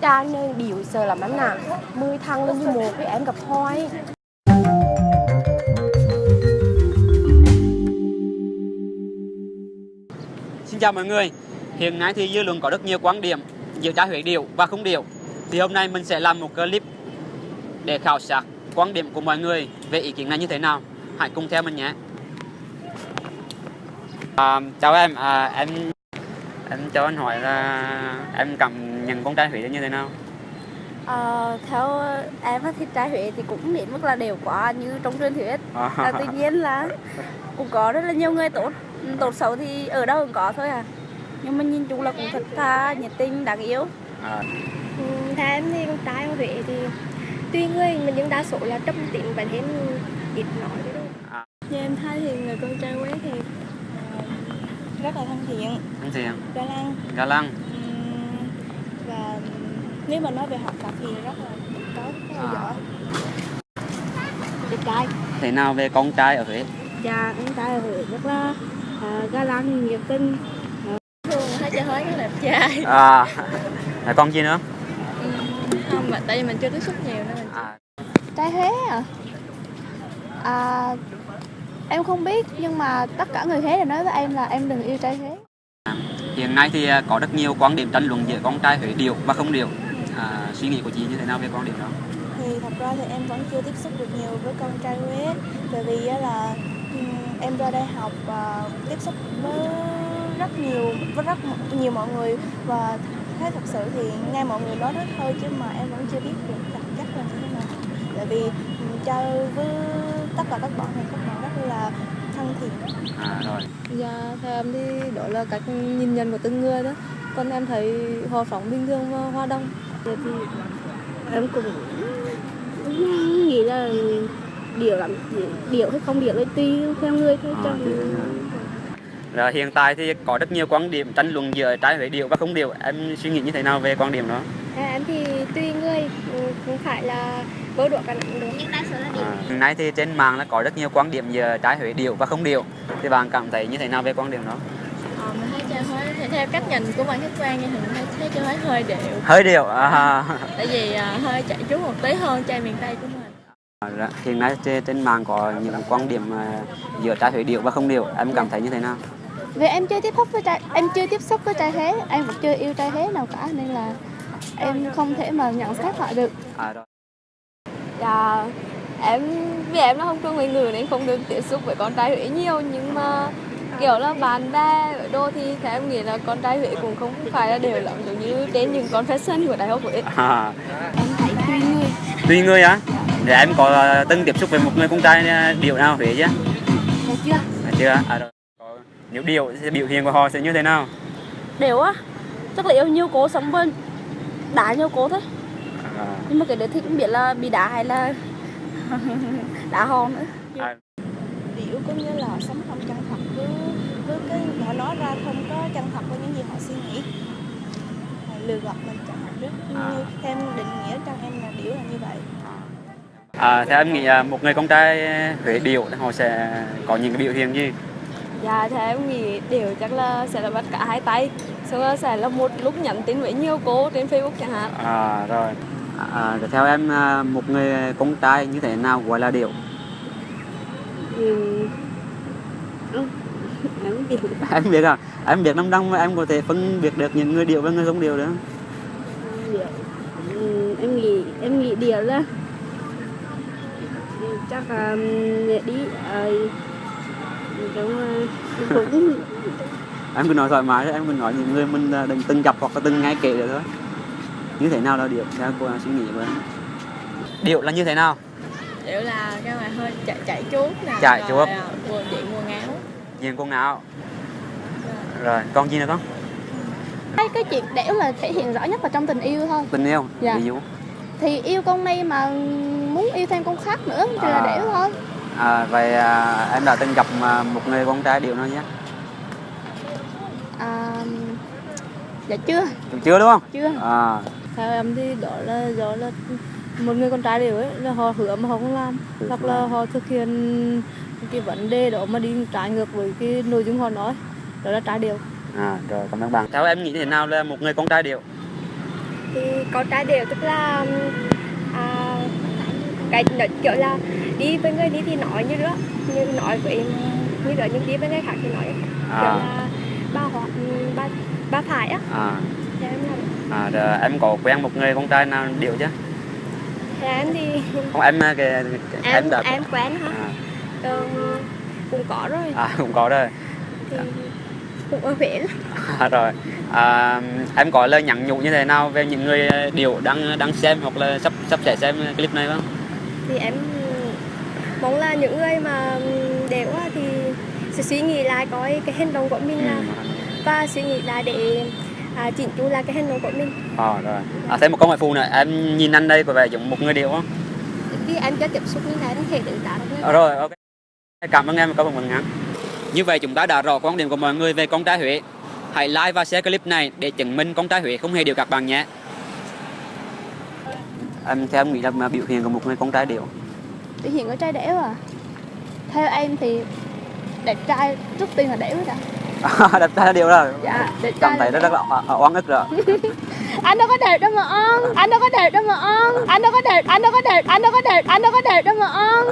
Trang nên điều giờ làm em nè Mười thằng lên như một với em gặp thôi Xin chào mọi người. Hiện nay thì dư luận có rất nhiều quan điểm giữa trái Huế điều và không điều. Thì hôm nay mình sẽ làm một clip để khảo sát quan điểm của mọi người về ý kiến này như thế nào. Hãy cùng theo mình nhé. À, chào em, à, em em cho anh hỏi là em cảm nhận con trai Huế như thế nào? Ờ, theo em á thì trai Huế thì cũng đến mức là đều quá như trong truyền thuyết. À, tuy nhiên là cũng có rất là nhiều người tốt tốt xấu thì ở đâu cũng có thôi à. Nhưng mà nhìn chung là cũng thật thà nhiệt tình đáng yêu. À, ừ, Theo em thì con trai Huế thì Tuy người mà nhưng đa số là trầm tính và thêm ít nói. Đấy thôi như em thấy thì người con trai Huế thì rất là thân thiện anh Thiện, ga lăng Ga Lăng. ừm, và nếu mà nói về học tập thì rất là tốt rất là À. giỏi Đẹp trai Thế nào về con trai ở Huế? Dạ con trai ở Huế rất là uh, ga lăng, nhiệt tình thường thấy chơi hơi rất đẹp trai À, là con chi nữa? không mà tại vì mình chưa tiếp xúc nhiều nên mình À, Trai Huế à? à em không biết nhưng mà tất cả người Huế đều nói với em là em đừng yêu trai Huế Hiện nay thì à, có rất nhiều quan điểm tranh luận giữa con trai Huế điều và không điều. À, suy nghĩ của chị như thế nào về quan điểm đó? thì thật ra thì em vẫn chưa tiếp xúc được nhiều với con trai Huế tại vì á là em ra đây học và tiếp xúc với rất nhiều với rất nhiều mọi người và thấy thật sự thì nghe mọi người nói rất thôi chứ mà em vẫn chưa biết được thực chất là như thế nào tại vì chơi với tất cả các bạn thì các bạn rất là thân thiện À, rồi. Dạ, theo em thì đó là cách nhìn nhận của từng người đó. Còn em thấy họ sống bình thường và hòa đồng. thì em cũng nghĩ là điều lắm điều hay không điều là tùy theo người thôi À, người. Rồi, hiện tại thì có rất nhiều quan điểm tranh luận giữa trái Huế điều và không điều. Em suy nghĩ như thế nào về quan điểm đó? À, em thì tùy người ừ, không phải là vô độ cả nặng được À, hiện nay thì trên mạng là có rất nhiều quan điểm giữa trái Huế điều và không điều. Thì bạn cảm thấy như thế nào về quan điểm đó? Ờ, mình thấy chơi thì theo cách nhìn của bạn khách quan thì mình thấy, thấy chơi Huế hơi đều Hơi điều. À, tại vì à, hơi chạy trú một tí hơn chơi miền Tây của mình Dạ, hiện nay trên, trên mạng có những quan điểm à, giữa trái Huế điều và không điều. Em cảm thấy như thế nào? vì em chưa tiếp xúc với trai em chưa tiếp xúc với trai Huế em vẫn chưa yêu trai Huế nào cả nên là em không thể mà nhận xét lại được À, rồi. Dạ, em vì em là không trung người ngữ nên không được tiếp xúc với con trai Huế nhiều nhưng mà kiểu là bạn bè ở đô thì theo em nghĩ là con trai Huế cũng không phải là đều lắm giống như trên những con fashion của đại học Huế À, em thấy tùy người tùy người á. Thì em có à, từng tiếp xúc với một người con trai à, điều nào Huế chứ? chưa À, chưa? À, rồi. Nếu điều thì biểu hiện của họ sẽ như thế nào? đều á chắc là yêu nhiều cố sống bên đá nhiều cố thôi À, nhưng mà cái đấy thì cũng biết là bị đá hay là đá hòn nữa. À, điệu có nghĩa là sống không chân thật với với cái họ nói ra không có chân thật với những gì họ suy nghĩ. Họ lừa gạt mình chẳng hạn rất như theo định nghĩa trong em là điệu là như vậy. À, theo em nghĩ à, một người con trai Huế điều họ sẽ có những cái biểu hiện gì? Dạ theo em nghĩ điều chắc là sẽ là bắt cả hai tay xong rồi sẽ là một lúc nhắn tin với nhiều cô trên facebook chẳng hạn À, rồi. À, theo em à, một người con trai như thế nào gọi là điều? ừ. em biết em biết à? Em biết năm năm em có thể phân biệt được những người điều và người không điều nữa. ừ, em nghĩ em nghĩ điều là chắc là ừ, đi ờ, cũng em cứ nói thoải mái thôi em cứ nói những người mình à, đừng từng gặp hoặc là từng nghe kể được thôi. Như thế nào là điệu? Theo cô suy nghĩ của em. Điệu là như thế nào? Điều là cái mà hơi chạy chạy chuốt nè. Chạy rồi, chuốt. à, quần chị quần áo diện quần áo rồi còn gì nữa không? Cái cái chuyện đẻo là thể hiện rõ nhất là trong tình yêu thôi. Tình yêu? Dạ. ví dụ? Thì yêu con này mà muốn yêu thêm con khác nữa thì là À. đẻo thôi à, vậy à, em đã từng gặp à, một người con trai điệu nào nhé à, dạ chưa. Chưa đúng không? Chưa. À, Theo em thì đó là do là một người con trai đều ấy là họ hứa mà họ không làm. Hứa hoặc là họ thực hiện cái vấn đề đó mà đi trái ngược với cái nội dung họ nói đó là trái điều à rồi cảm ơn bạn. Theo em nghĩ thế nào là một người con trai điệu? Thì con trai đều tức là à, cái nó kiểu là đi với người đi thì nói như đó như nói với như đó nhưng đi với người khác thì nói kiểu à, là ba họ ba ba phải á. À, em làm à, rồi em có quen một người con trai nào điệu chứ thì em thì không em cái, cái em em đã em quen hả? À, ờ, cũng có rồi. À, cũng có rồi. Thì cũng ở Huế. À, rồi. À, em có lời nhắn nhủ như thế nào về những người điệu đang đang xem hoặc là sắp sắp sẽ xem clip này không thì em mong là những người mà đều thì sẽ suy nghĩ lại coi cái hành động của mình là và suy nghĩ lại để à, chỉnh chu lại cái hành động của mình. À, rồi. À, thêm một câu hỏi phụ nữa. Em nhìn anh đây có vẻ giống một người điệu không? Khi em cho tiếp xúc như thế em thể đánh giá được à, rồi ok. Cảm ơn em có một ngắn như vậy chúng ta đã rõ quan điểm của mọi người về con trai Huế. Hãy like và share clip này để chứng minh con trai Huế không hề điệu các bạn nhé em theo em nghĩ là mà biểu hiện của một người con trai điệu Biểu hiện của trai đẻo à? Theo em thì đẹp trai trước tiên là đẻo đã đẹp trai điệu rồi. Dạ đẹp cảm trai thấy là rất là o- oan ức rồi. Anh đâu có đẹp đâu mà on anh đâu có đẹp đâu mà on anh đâu có đẹp anh đâu có đẹp anh đâu có đẹp anh đâu có đẹp đâu mà on